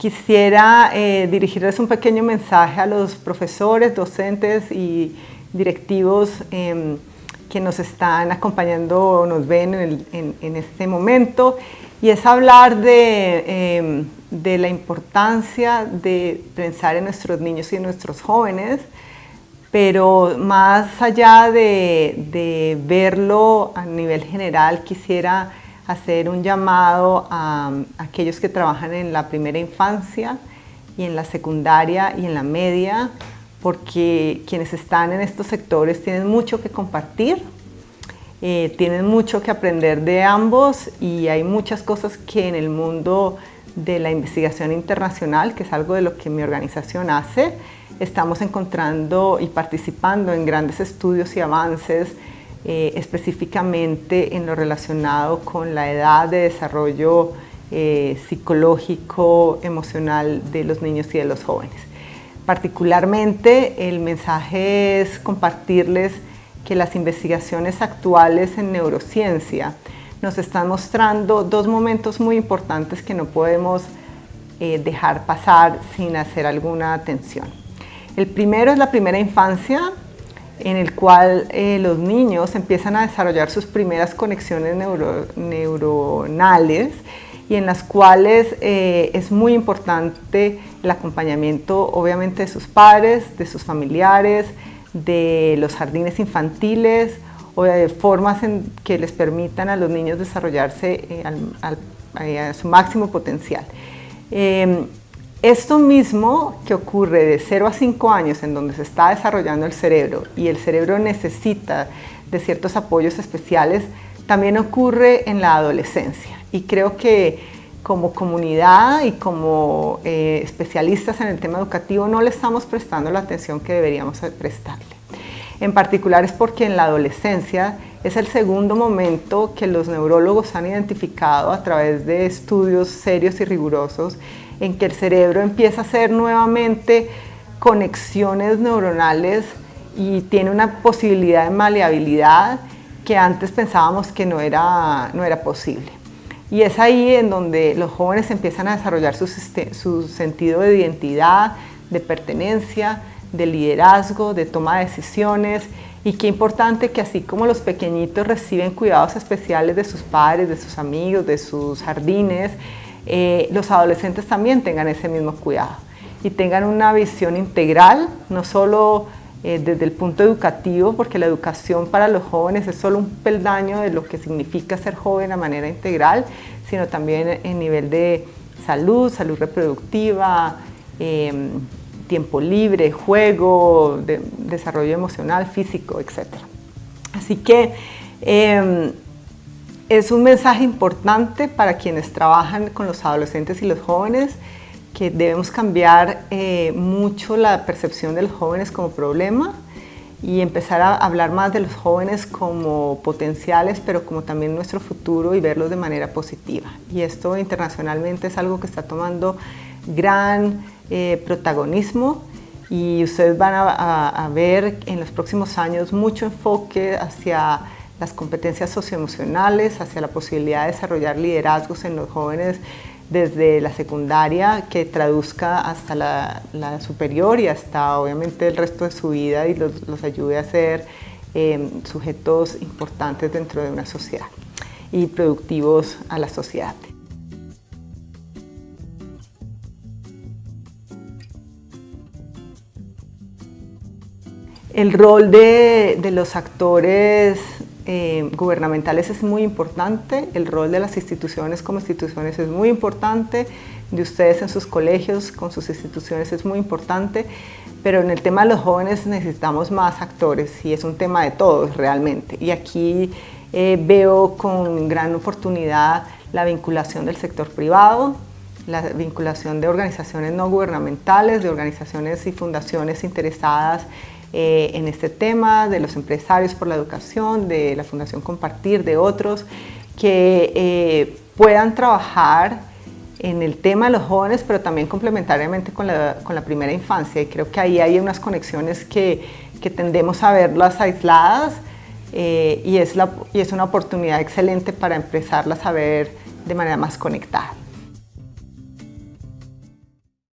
Quisiera eh, dirigirles un pequeño mensaje a los profesores, docentes y directivos em, que nos están acompañando o nos ven en, este momento y es hablar em, de, la importancia de pensar en nuestros niños y en nuestros jóvenes, pero más allá de, de verlo a nivel general, quisiera hacer un llamado a, aquellos que trabajan en la primera infancia y en la secundaria y en la media, porque quienes están en estos sectores tienen mucho que compartir, eh, tienen mucho que aprender de ambos y hay muchas cosas que en el mundo de la investigación internacional, que es algo de lo que mi organización hace, estamos encontrando y participando en grandes estudios y avances eh, específicamente en lo relacionado con la edad de desarrollo eh, psicológico, emocional de los niños y de los jóvenes. Particularmente el mensaje es compartirles que las investigaciones actuales en neurociencia nos están mostrando dos momentos muy importantes que no podemos eh, dejar pasar sin hacer alguna atención. El primero es la primera infancia, en el cual eh, los niños empiezan a desarrollar sus primeras conexiones neuronales y en las cuales eh, es muy importante el acompañamiento obviamente de sus padres, de sus familiares, de los jardines infantiles o de formas en que les permitan a los niños desarrollarse eh, a su máximo potencial. Esto mismo que ocurre de 0 a 5 años en donde se está desarrollando el cerebro y el cerebro necesita de ciertos apoyos especiales, también ocurre en la adolescencia. Y creo que como comunidad y como eh, especialistas en el tema educativo no le estamos prestando la atención que deberíamos prestarle. En particular es porque en la adolescencia es el segundo momento que los neurólogos han identificado a través de estudios serios y rigurosos en que el cerebro empieza a hacer nuevamente conexiones neuronales y tiene una posibilidad de maleabilidad que antes pensábamos que no era, no era posible. Y es ahí en donde los jóvenes empiezan a desarrollar su, su sentido de identidad, de pertenencia, de liderazgo, de toma de decisiones y qué importante que así como los pequeñitos reciben cuidados especiales de sus padres, de sus amigos, de sus jardines, eh, los adolescentes también tengan ese mismo cuidado y tengan una visión integral, no solo eh, desde el punto educativo, porque la educación para los jóvenes es solo un peldaño de lo que significa ser joven a manera integral, sino también en nivel de salud, salud reproductiva, em, tiempo libre, juego, desarrollo emocional, físico, etc. Así que em, es un mensaje importante para quienes trabajan con los adolescentes y los jóvenes que debemos cambiar eh, mucho la percepción de los jóvenes como problema y empezar a hablar más de los jóvenes como potenciales, pero como también nuestro futuro y verlos de manera positiva. Y esto internacionalmente es algo que está tomando gran eh, protagonismo y ustedes van a ver en los próximos años mucho enfoque hacia las competencias socioemocionales, hacia la posibilidad de desarrollar liderazgos en los jóvenes desde la secundaria que traduzca hasta la, superior y hasta obviamente el resto de su vida y los, ayude a ser em, sujetos importantes dentro de una sociedad y productivos a la sociedad. El rol de, de los actores eh, gubernamentales es muy importante, el rol de las instituciones como instituciones es muy importante, de ustedes en sus colegios con sus instituciones es muy importante, pero en el tema de los jóvenes necesitamos más actores y es un tema de todos realmente. Y aquí eh, veo con gran oportunidad la vinculación del sector privado, la vinculación de organizaciones no gubernamentales, de organizaciones y fundaciones interesadas eh, en este tema, de los empresarios por la educación, de la Fundación Compartir, de otros, que eh, puedan trabajar en el tema de los jóvenes, pero también complementariamente con la, con la primera infancia. Y creo que ahí hay unas conexiones que, que tendemos a verlas aisladas eh, y, es la, y es una oportunidad excelente para empezarlas a ver de manera más conectada.